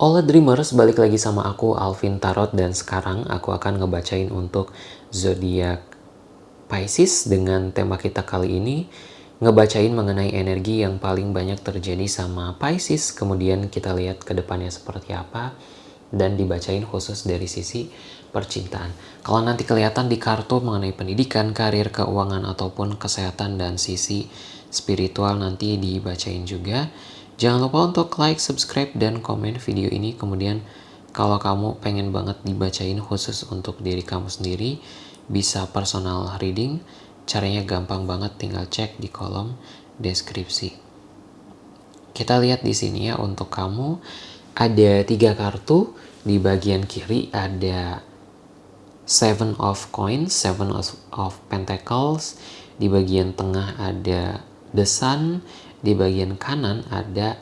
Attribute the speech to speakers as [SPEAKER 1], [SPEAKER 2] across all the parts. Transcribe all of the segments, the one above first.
[SPEAKER 1] Hola Dreamers, balik lagi sama aku Alvin Tarot dan sekarang aku akan ngebacain untuk zodiak Pisces dengan tema kita kali ini ngebacain mengenai energi yang paling banyak terjadi sama Pisces kemudian kita lihat ke depannya seperti apa dan dibacain khusus dari sisi percintaan. Kalau nanti kelihatan di kartu mengenai pendidikan, karir, keuangan ataupun kesehatan dan sisi spiritual nanti dibacain juga. Jangan lupa untuk like, subscribe, dan komen video ini. Kemudian kalau kamu pengen banget dibacain khusus untuk diri kamu sendiri, bisa personal reading. Caranya gampang banget, tinggal cek di kolom deskripsi. Kita lihat di sini ya untuk kamu ada tiga kartu di bagian kiri ada Seven of Coins, Seven of, of Pentacles. Di bagian tengah ada The Sun, di bagian kanan ada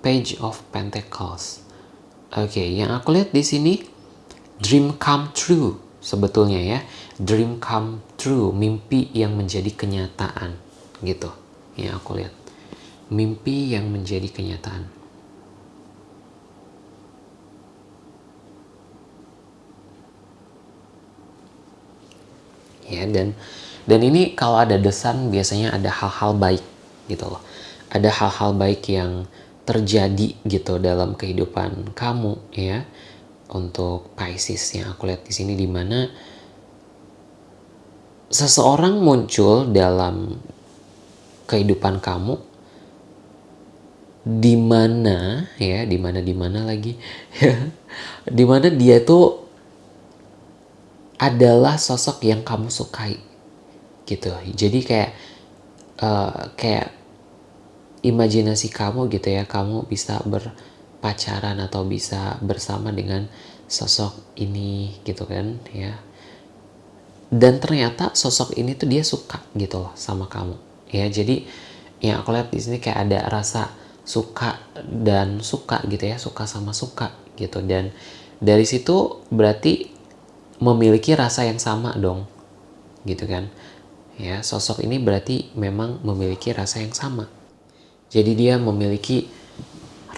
[SPEAKER 1] Page of Pentacles. Oke, okay, yang aku lihat di sini dream come true sebetulnya ya. Dream come true, mimpi yang menjadi kenyataan gitu. Yang aku lihat. Mimpi yang menjadi kenyataan. Ya, dan dan ini kalau ada desan biasanya ada hal-hal baik gitu loh ada hal-hal baik yang terjadi gitu dalam kehidupan kamu ya. Untuk Pisces yang aku lihat di sini di mana seseorang muncul dalam kehidupan kamu di mana ya di mana di mana lagi ya di mana dia tuh adalah sosok yang kamu sukai gitu. Jadi kayak uh, kayak imajinasi kamu gitu ya kamu bisa berpacaran atau bisa bersama dengan sosok ini gitu kan ya. Dan ternyata sosok ini tuh dia suka gitu loh sama kamu ya. Jadi yang aku lihat di sini kayak ada rasa suka dan suka gitu ya suka sama suka gitu. Dan dari situ berarti memiliki rasa yang sama dong gitu kan ya. Sosok ini berarti memang memiliki rasa yang sama jadi dia memiliki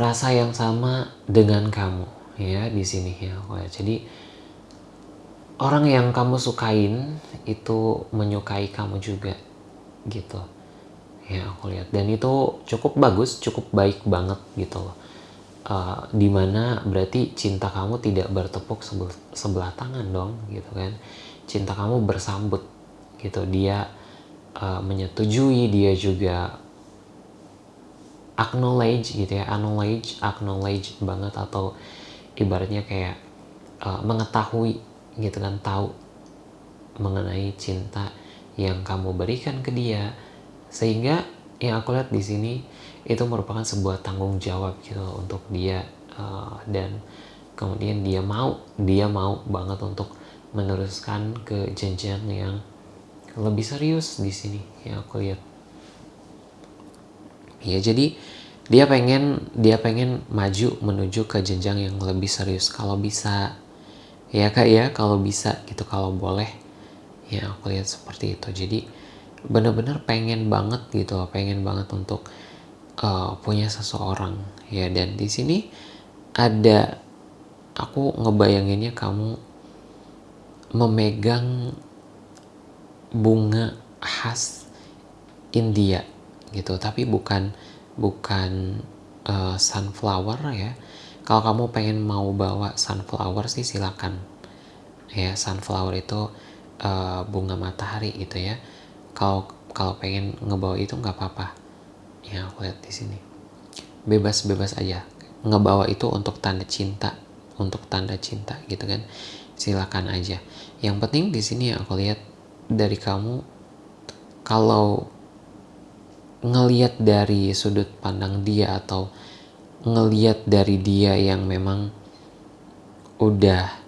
[SPEAKER 1] rasa yang sama dengan kamu ya di sini ya. Jadi orang yang kamu sukain itu menyukai kamu juga gitu. Ya aku lihat dan itu cukup bagus, cukup baik banget gitu loh. Uh, di mana berarti cinta kamu tidak bertepuk sebelah, sebelah tangan dong gitu kan cinta kamu bersambut gitu dia uh, menyetujui dia juga acknowledge gitu ya acknowledge acknowledge banget atau ibaratnya kayak uh, mengetahui gitu kan tahu mengenai cinta yang kamu berikan ke dia. Sehingga yang aku lihat di sini itu merupakan sebuah tanggung jawab gitu untuk dia uh, dan kemudian dia mau dia mau banget untuk meneruskan ke jenjang yang lebih serius di sini yang aku lihat ya jadi dia pengen dia pengen maju menuju ke jenjang yang lebih serius. Kalau bisa ya kak ya kalau bisa gitu kalau boleh. Ya aku lihat seperti itu. Jadi bener-bener pengen banget gitu pengen banget untuk uh, punya seseorang. Ya dan di sini ada aku ngebayanginnya kamu memegang bunga khas India gitu. Tapi bukan bukan uh, sunflower ya. Kalau kamu pengen mau bawa sunflower sih silakan. Ya sunflower itu uh, bunga matahari gitu ya. Kalau kalau pengen ngebawa itu nggak apa-apa. Ya aku lihat di sini. Bebas-bebas aja. Ngebawa itu untuk tanda cinta untuk tanda cinta gitu kan. Silakan aja. Yang penting di sini aku lihat dari kamu kalau ngeliat dari sudut pandang dia atau ngeliat dari dia yang memang udah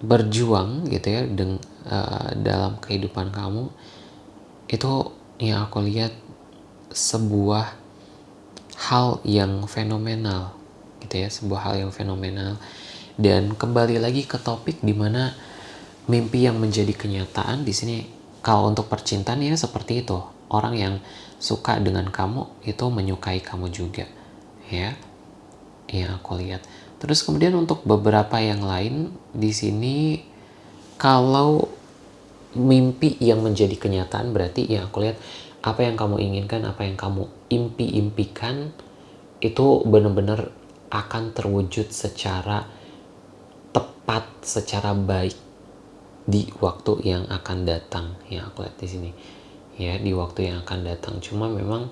[SPEAKER 1] berjuang gitu ya deng, uh, dalam kehidupan kamu itu yang aku lihat sebuah hal yang fenomenal gitu ya sebuah hal yang fenomenal. Dan kembali lagi ke topik di mana mimpi yang menjadi kenyataan di sini kalau untuk percintaan ya seperti itu. Orang yang suka dengan kamu itu menyukai kamu juga. Ya. Yang aku lihat. Terus kemudian untuk beberapa yang lain di sini kalau mimpi yang menjadi kenyataan berarti yang aku lihat apa yang kamu inginkan apa yang kamu impi-impikan itu benar-benar akan terwujud secara tepat secara baik di waktu yang akan datang. Yang aku lihat di sini. Ya di waktu yang akan datang. Cuma memang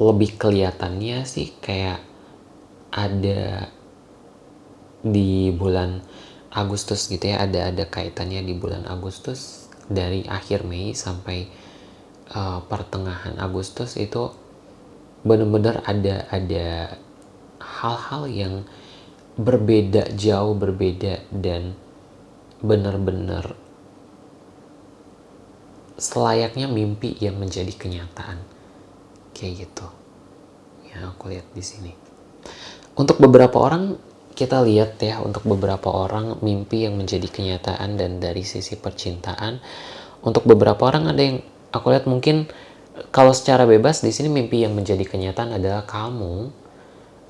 [SPEAKER 1] lebih kelihatannya sih kayak ada di bulan Agustus gitu ya. Ada ada kaitannya di bulan Agustus dari akhir Mei sampai uh, pertengahan Agustus itu benar-benar ada ada hal-hal yang berbeda jauh berbeda dan benar-benar selayaknya mimpi yang menjadi kenyataan. Kayak gitu. Ya aku lihat di sini. Untuk beberapa orang kita lihat ya untuk beberapa orang mimpi yang menjadi kenyataan dan dari sisi percintaan. Untuk beberapa orang ada yang aku lihat mungkin kalau secara bebas di sini mimpi yang menjadi kenyataan adalah kamu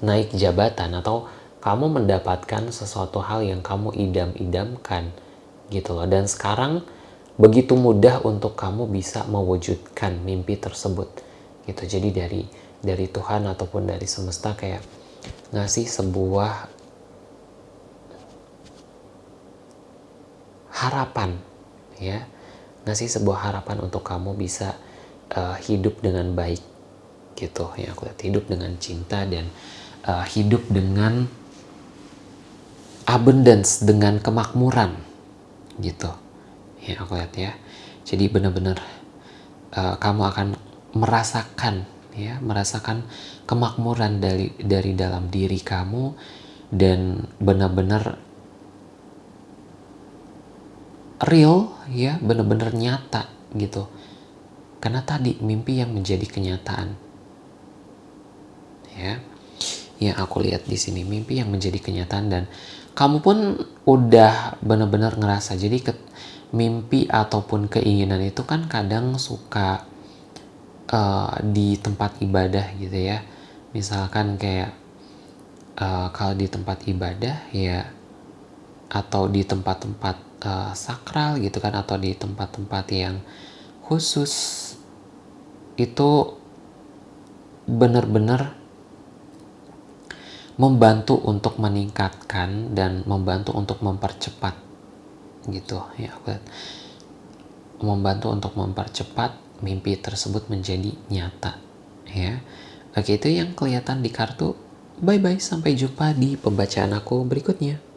[SPEAKER 1] naik jabatan atau kamu mendapatkan sesuatu hal yang kamu idam-idamkan gitu loh. Dan sekarang begitu mudah untuk kamu bisa mewujudkan mimpi tersebut gitu. Jadi dari dari Tuhan ataupun dari semesta kayak ngasih sebuah harapan ya. Ngasih sebuah harapan untuk kamu bisa uh, hidup dengan baik gitu. Ya aku lihat hidup dengan cinta dan uh, hidup dengan abundance dengan kemakmuran gitu. Ya aku lihat ya. Jadi benar-benar uh, kamu akan merasakan ya merasakan kemakmuran dari dari dalam diri kamu dan benar-benar real ya benar-benar nyata gitu. Karena tadi mimpi yang menjadi kenyataan. Ya yang aku lihat di sini mimpi yang menjadi kenyataan dan kamu pun udah benar-benar ngerasa jadi mimpi ataupun keinginan itu kan kadang suka uh, di tempat ibadah gitu ya. Misalkan kayak uh, kalau di tempat ibadah ya atau di tempat-tempat uh, sakral gitu kan atau di tempat-tempat yang khusus itu benar-benar membantu untuk meningkatkan dan membantu untuk mempercepat gitu. Ya membantu untuk mempercepat mimpi tersebut menjadi nyata ya. Oke itu yang kelihatan di kartu. Bye bye sampai jumpa di pembacaan aku berikutnya